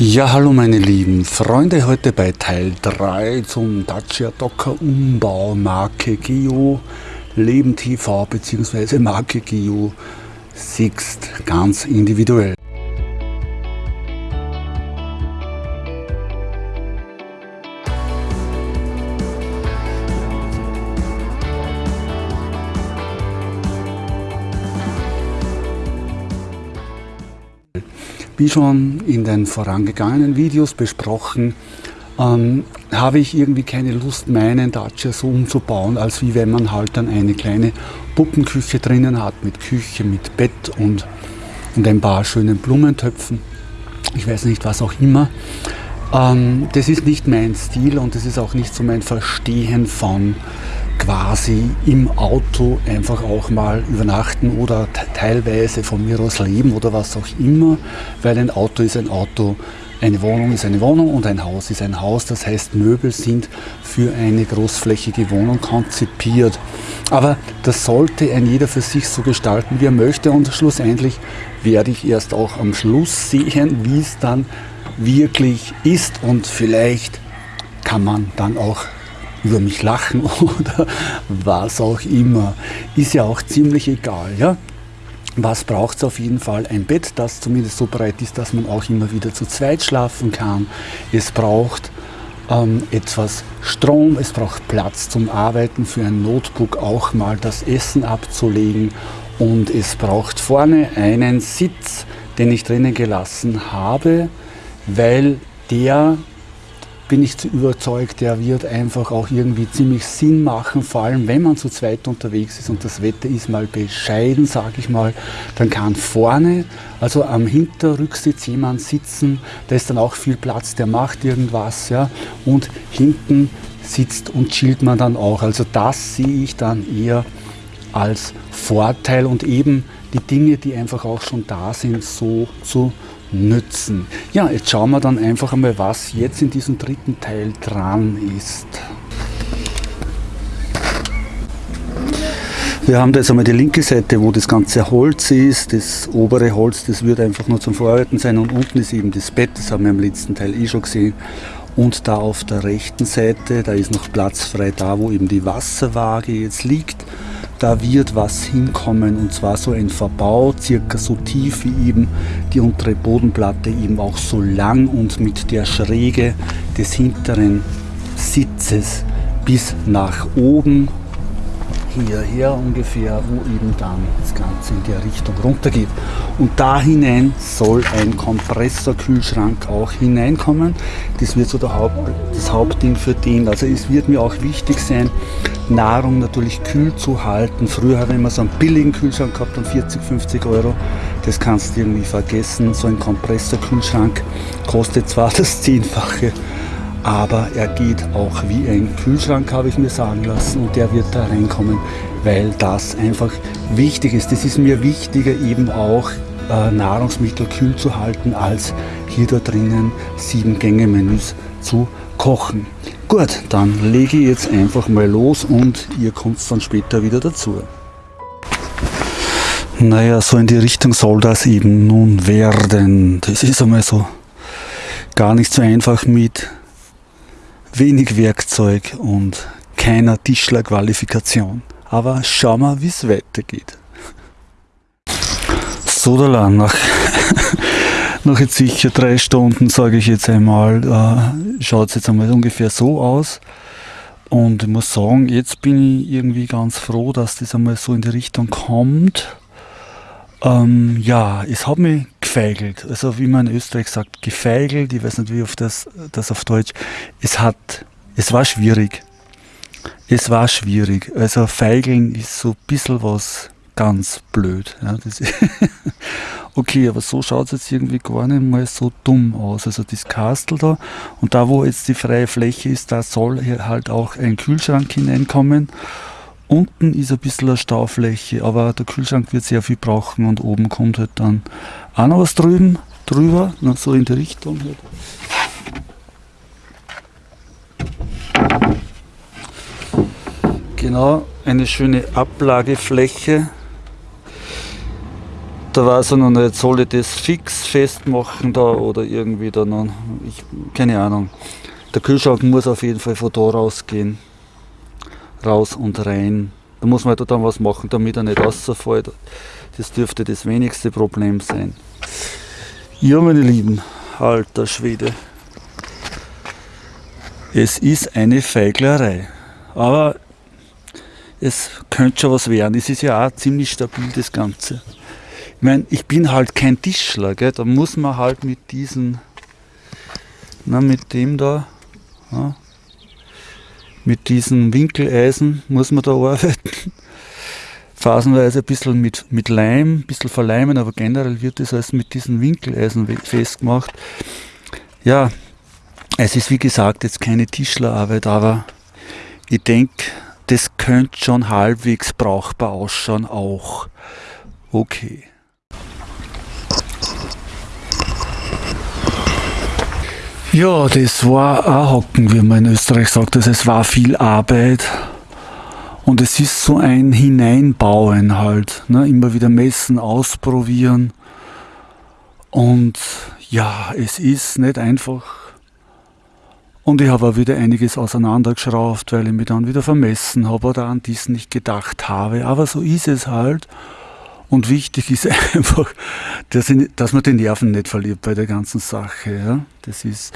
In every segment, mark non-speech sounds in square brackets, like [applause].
Ja, hallo meine lieben Freunde, heute bei Teil 3 zum Dacia Docker Umbau Marke Geo Leben TV bzw. Marke Geo Sixt ganz individuell. Wie schon in den vorangegangenen Videos besprochen, ähm, habe ich irgendwie keine Lust, meinen Dacia so umzubauen, als wie wenn man halt dann eine kleine Puppenküche drinnen hat, mit Küche, mit Bett und, und ein paar schönen Blumentöpfen. Ich weiß nicht, was auch immer. Ähm, das ist nicht mein Stil und das ist auch nicht so mein Verstehen von quasi im Auto einfach auch mal übernachten oder teilweise von mir aus leben oder was auch immer, weil ein Auto ist ein Auto, eine Wohnung ist eine Wohnung und ein Haus ist ein Haus. Das heißt, Möbel sind für eine großflächige Wohnung konzipiert. Aber das sollte ein jeder für sich so gestalten, wie er möchte und schlussendlich werde ich erst auch am Schluss sehen, wie es dann wirklich ist und vielleicht kann man dann auch über mich lachen [laughs] oder was auch immer. Ist ja auch ziemlich egal. Ja? Was braucht es auf jeden Fall? Ein Bett, das zumindest so breit ist, dass man auch immer wieder zu zweit schlafen kann. Es braucht ähm, etwas Strom, es braucht Platz zum Arbeiten, für ein Notebook auch mal das Essen abzulegen und es braucht vorne einen Sitz, den ich drinnen gelassen habe, weil der bin ich überzeugt, der wird einfach auch irgendwie ziemlich Sinn machen, vor allem wenn man zu zweit unterwegs ist und das Wetter ist mal bescheiden, sage ich mal, dann kann vorne, also am Hinterrücksitz jemand sitzen, da ist dann auch viel Platz, der macht irgendwas, ja, und hinten sitzt und chillt man dann auch. Also das sehe ich dann eher als Vorteil. Und eben die Dinge, die einfach auch schon da sind, so zu nützen. Ja, jetzt schauen wir dann einfach einmal, was jetzt in diesem dritten Teil dran ist. Wir haben da jetzt einmal die linke Seite, wo das ganze Holz ist. Das obere Holz, das wird einfach nur zum Verarbeiten sein und unten ist eben das Bett, das haben wir im letzten Teil eh schon gesehen. Und da auf der rechten Seite, da ist noch Platz frei, da wo eben die Wasserwaage jetzt liegt da wird was hinkommen und zwar so ein Verbau, circa so tief wie eben die untere Bodenplatte, eben auch so lang und mit der Schräge des hinteren Sitzes bis nach oben hierher ungefähr, wo eben dann das Ganze in der Richtung runtergeht. Und da hinein soll ein Kompressorkühlschrank auch hineinkommen. Das wird so Haupt, das Hauptding für den. Also es wird mir auch wichtig sein, Nahrung natürlich kühl zu halten. Früher habe ich immer so einen billigen Kühlschrank gehabt, um 40, 50 Euro. Das kannst du irgendwie vergessen. So ein Kompressorkühlschrank kostet zwar [laughs] das Zehnfache, aber er geht auch wie ein Kühlschrank, habe ich mir sagen lassen, und der wird da reinkommen, weil das einfach wichtig ist. Das ist mir wichtiger, eben auch äh, Nahrungsmittel kühl zu halten, als hier da drinnen sieben Gänge Menüs zu kochen. Gut, dann lege ich jetzt einfach mal los und ihr kommt dann später wieder dazu. Naja, so in die Richtung soll das eben nun werden. Das ist einmal so gar nicht so einfach mit wenig Werkzeug und keiner Tischlerqualifikation. Aber schauen wir, wie es weitergeht. So, da nach, [laughs] nach jetzt sicher drei Stunden, sage ich jetzt einmal, äh, schaut es jetzt einmal ungefähr so aus. Und ich muss sagen, jetzt bin ich irgendwie ganz froh, dass das einmal so in die Richtung kommt. Ähm, ja, es hat mich gefeigelt. Also wie man in Österreich sagt, gefeigelt. Ich weiß nicht, wie oft das, das auf Deutsch. Es hat, es war schwierig. Es war schwierig. Also feigeln ist so ein bisschen was ganz blöd. Ja, [laughs] okay, aber so schaut es jetzt irgendwie gar nicht mal so dumm aus. Also das Kastel da und da wo jetzt die freie Fläche ist, da soll halt auch ein Kühlschrank hineinkommen. Unten ist ein bisschen eine Staufläche, aber der Kühlschrank wird sehr viel brauchen und oben kommt halt dann auch noch was drüben, drüber, so in die Richtung. Halt. Genau, eine schöne Ablagefläche. Da weiß er noch nicht, soll ich das fix festmachen da oder irgendwie da noch, ich, keine Ahnung. Der Kühlschrank muss auf jeden Fall von da rausgehen. Raus und rein. Da muss man halt dann was machen, damit er nicht rausfällt. Das dürfte das wenigste Problem sein. Ja, meine Lieben, alter Schwede. Es ist eine Feiglerei. Aber es könnte schon was werden. Es ist ja auch ziemlich stabil, das Ganze. Ich meine, ich bin halt kein Tischler, gell? da muss man halt mit diesen, na, mit dem da, ja, mit diesen Winkeleisen muss man da arbeiten. [laughs] Phasenweise ein bisschen mit, mit Leim, ein bisschen verleimen, aber generell wird das alles mit diesen Winkeleisen festgemacht. Ja, es ist wie gesagt jetzt keine Tischlerarbeit, aber ich denke, das könnte schon halbwegs brauchbar ausschauen auch. Okay. Ja, das war ein Hocken, wie man in Österreich sagt. Also es war viel Arbeit und es ist so ein Hineinbauen halt. Ne? Immer wieder messen, ausprobieren. Und ja, es ist nicht einfach. Und ich habe auch wieder einiges auseinandergeschraubt, weil ich mich dann wieder vermessen habe oder an dies nicht gedacht habe. Aber so ist es halt. Und wichtig ist [laughs] einfach, dass, ich, dass man die Nerven nicht verliert bei der ganzen Sache. Ja? Das ist,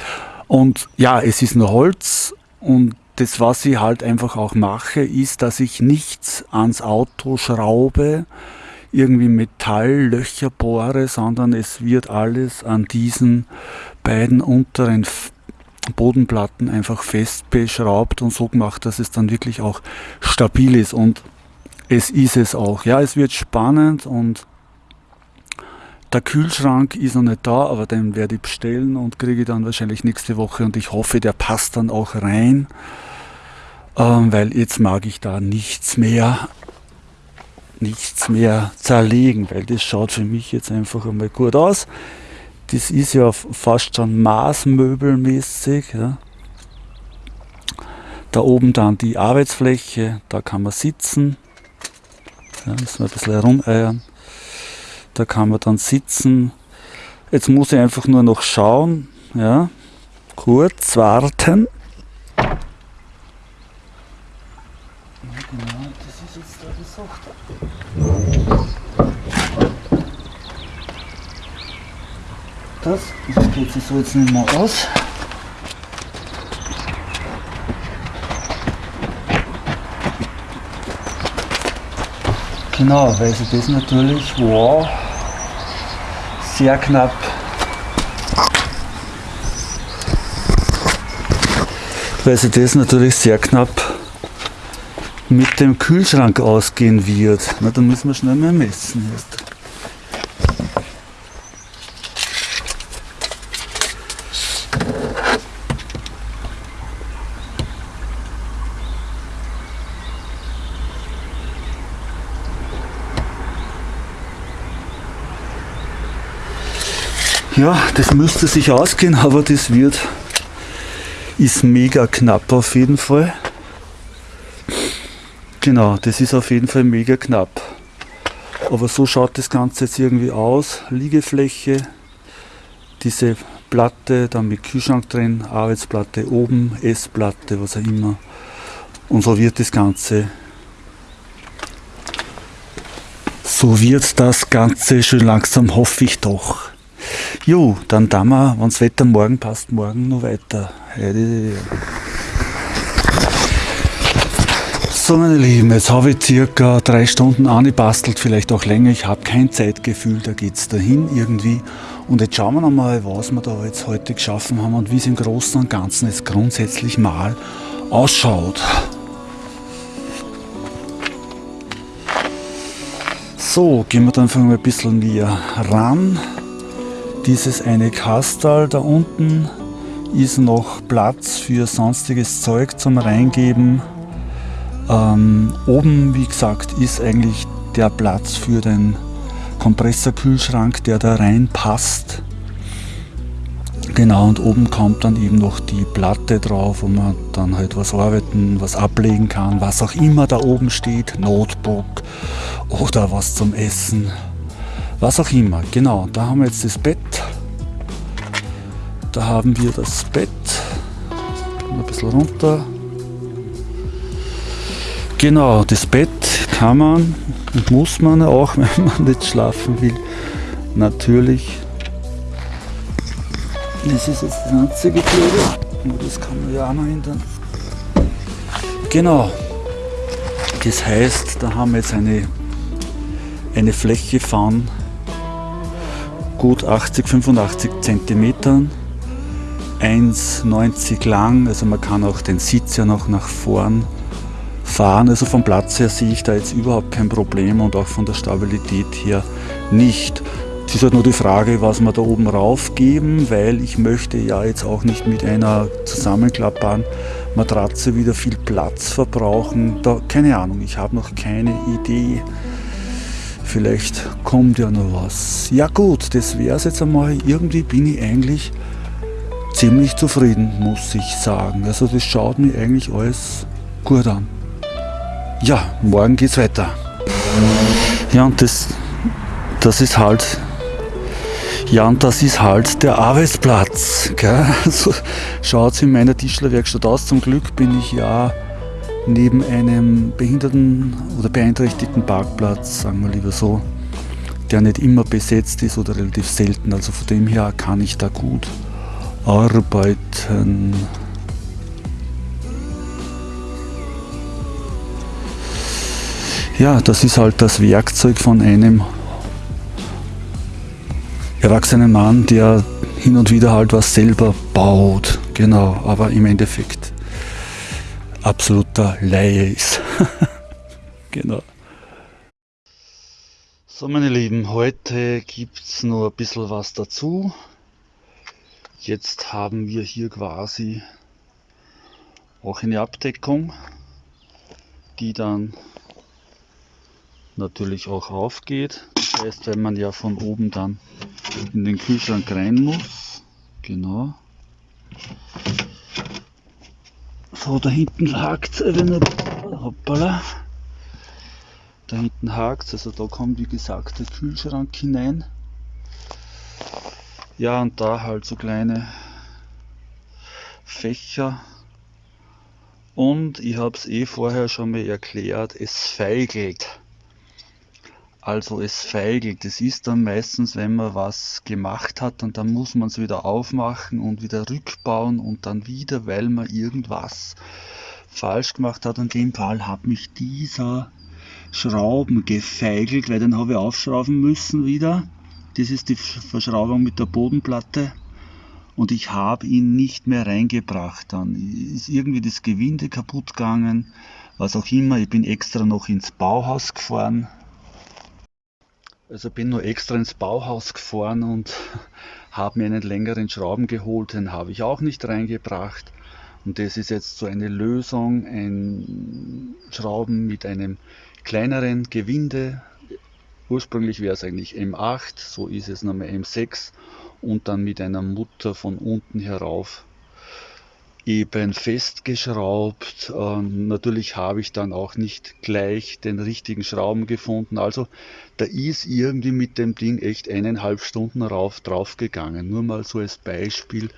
und ja, es ist nur Holz und das, was ich halt einfach auch mache, ist, dass ich nichts ans Auto schraube, irgendwie Metalllöcher bohre, sondern es wird alles an diesen beiden unteren Bodenplatten einfach fest beschraubt und so gemacht, dass es dann wirklich auch stabil ist. Und es ist es auch. Ja, es wird spannend und der Kühlschrank ist noch nicht da, aber den werde ich bestellen und kriege dann wahrscheinlich nächste Woche und ich hoffe, der passt dann auch rein, ähm, weil jetzt mag ich da nichts mehr, nichts mehr zerlegen, weil das schaut für mich jetzt einfach einmal gut aus. Das ist ja fast schon maßmöbelmäßig. Ja. Da oben dann die Arbeitsfläche, da kann man sitzen. Ja, müssen wir ein bisschen herumeiern. Da kann man dann sitzen. Jetzt muss ich einfach nur noch schauen. Ja, kurz warten. Das, das geht sich so jetzt nicht mehr aus. Genau, weil sie das natürlich, wow, sehr knapp weil sie das natürlich sehr knapp mit dem Kühlschrank ausgehen wird. Na, dann müssen wir schnell mehr messen. Jetzt. Ja, das müsste sich ausgehen, aber das wird, ist mega knapp auf jeden Fall. Genau, das ist auf jeden Fall mega knapp. Aber so schaut das Ganze jetzt irgendwie aus. Liegefläche, diese Platte, dann mit Kühlschrank drin, Arbeitsplatte oben, Essplatte, was auch immer. Und so wird das Ganze. So wird das Ganze schon langsam, hoffe ich doch. Jo, dann da wir, wenn das Wetter morgen passt, morgen noch weiter. So meine Lieben, jetzt habe ich circa drei Stunden angebastelt, vielleicht auch länger. Ich habe kein Zeitgefühl, da geht es dahin irgendwie. Und jetzt schauen wir noch mal, was wir da jetzt heute geschaffen haben und wie es im Großen und Ganzen jetzt grundsätzlich mal ausschaut. So, gehen wir dann einfach mal ein bisschen näher ran dieses eine Kastal da unten ist noch Platz für sonstiges Zeug zum Reingeben. Ähm, oben, wie gesagt, ist eigentlich der Platz für den Kompressorkühlschrank, der da reinpasst. Genau, und oben kommt dann eben noch die Platte drauf, wo man dann halt was arbeiten, was ablegen kann, was auch immer da oben steht, Notebook oder was zum Essen Was auch immer, genau, da haben wir jetzt das Bett. Da haben wir das Bett. Ein bisschen runter. Genau, das Bett kann man und muss man auch, [laughs] wenn man nicht schlafen will, natürlich. Das ist jetzt das einzige Blöde. Das kann man ja auch noch ändern. Genau. Das heißt, da haben wir jetzt eine, eine Fläche von gut 80, 85 Zentimetern, 1,90 lang, also man kann auch den Sitz ja noch nach vorn fahren. Also vom Platz her sehe ich da jetzt überhaupt kein Problem und auch von der Stabilität her nicht. Es ist halt nur die Frage, was wir da oben rauf geben, weil ich möchte ja jetzt auch nicht mit einer zusammenklappbaren Matratze wieder viel Platz verbrauchen. Da, keine Ahnung, ich habe noch keine Idee. Vielleicht kommt ja noch was. Ja gut, das wäre es jetzt einmal. Irgendwie bin ich eigentlich ziemlich zufrieden, muss ich sagen. Also das schaut mir eigentlich alles gut an. Ja, morgen geht's weiter. Ja, und das, das ist halt, ja, und das ist halt der Arbeitsplatz. Gell? [laughs] So schaut es in meiner Tischlerwerkstatt aus. Zum Glück bin ich ja neben einem behinderten oder beeinträchtigten Parkplatz, sagen wir lieber so, der nicht immer besetzt ist oder relativ selten. Also von dem her kann ich da gut arbeiten. ja, das ist halt das Werkzeug von einem erwachsenen Mann, der hin und wieder halt was selber baut. Genau, aber im Endeffekt absoluter Laie ist. [laughs] genau. So meine Lieben, heute gibt es nur ein bisschen was dazu. Jetzt haben wir hier quasi auch eine Abdeckung, die dann natürlich auch aufgeht. Das heißt, wenn man ja von oben dann in den Kühlschrank rein muss, genau. So, da hinten hakt es, wenn hoppala. Da hinten hakt also da kommt wie gesagt der Kühlschrank hinein. Ja, und da halt so kleine Fächer. Und ich habe es eh vorher schon mal erklärt, es feigelt. Also es feigelt. Es ist dann meistens, wenn man was gemacht hat und dann muss man es wieder aufmachen und wieder rückbauen und dann wieder, weil man irgendwas falsch gemacht hat. In dem Fall hat mich dieser Schrauben gefeigelt, weil dann habe ich aufschrauben müssen wieder. Das ist die Verschraubung mit der Bodenplatte und ich habe ihn nicht mehr reingebracht. Dann ist irgendwie das Gewinde kaputt gegangen, was auch immer. Ich bin extra noch ins Bauhaus gefahren, also bin nur extra ins Bauhaus gefahren und [laughs] habe mir einen längeren Schrauben geholt, den habe ich auch nicht reingebracht. Und das ist jetzt so eine Lösung, ein Schrauben mit einem kleineren Gewinde. Ursprünglich wäre es eigentlich M8, so ist es nochmal M6 und dann mit einer Mutter von unten herauf eben festgeschraubt. Ähm, natürlich habe ich dann auch nicht gleich den richtigen Schrauben gefunden. Also da ist irgendwie mit dem Ding echt eineinhalb Stunden rauf drauf gegangen. Nur mal so als Beispiel,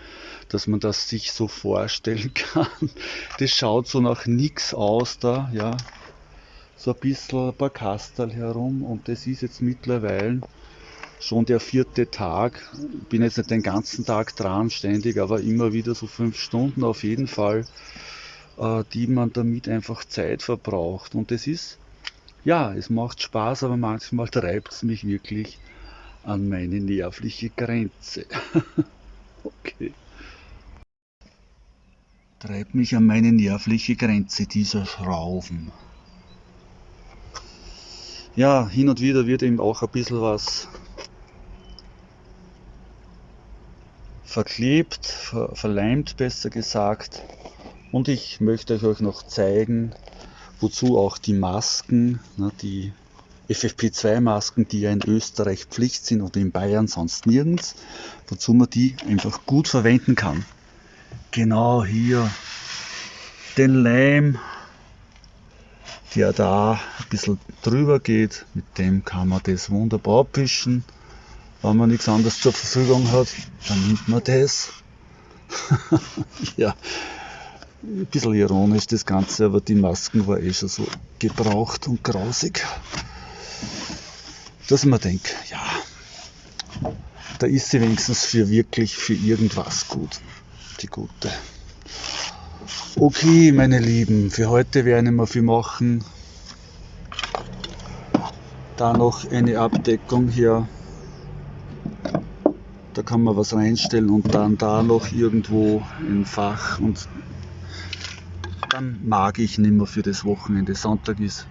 dass man das sich so vorstellen [laughs] kann. Das schaut so nach nichts aus da, ja. So ein bisschen ein paar Kastel herum und das ist jetzt mittlerweile schon der vierte Tag. Bin jetzt nicht den ganzen Tag dran ständig, aber immer wieder so fünf Stunden auf jeden Fall, äh, die man damit einfach Zeit verbraucht. Und das ist, ja, es macht Spaß, aber manchmal treibt es mich wirklich an meine nervliche Grenze. [laughs] okay. Treibt mich an meine nervliche Grenze dieser Schrauben. Ja, hin und wieder wird eben auch ein bisschen was verklebt, ver verleimt besser gesagt. Und ich möchte euch noch zeigen, wozu auch die Masken, ne, die FFP2-Masken, die ja in Österreich Pflicht sind und in Bayern sonst nirgends, wozu man die einfach gut verwenden kann. Genau hier den Leim der da ein bisschen drüber geht. Mit dem kann man das wunderbar abwischen. Wenn man nichts anderes zur Verfügung hat, dann nimmt man das. [laughs] ja, ein bisschen ironisch das Ganze, aber die Masken war eh schon so gebraucht und grausig, dass man denkt, ja, da ist sie wenigstens für wirklich für irgendwas gut, die gute. Okay, meine Lieben, für heute werde ich nicht mehr viel machen. Da noch eine Abdeckung hier. Da kann man was reinstellen und dann da noch irgendwo ein Fach und dann mag ich nicht mehr für das Wochenende. Sonntag ist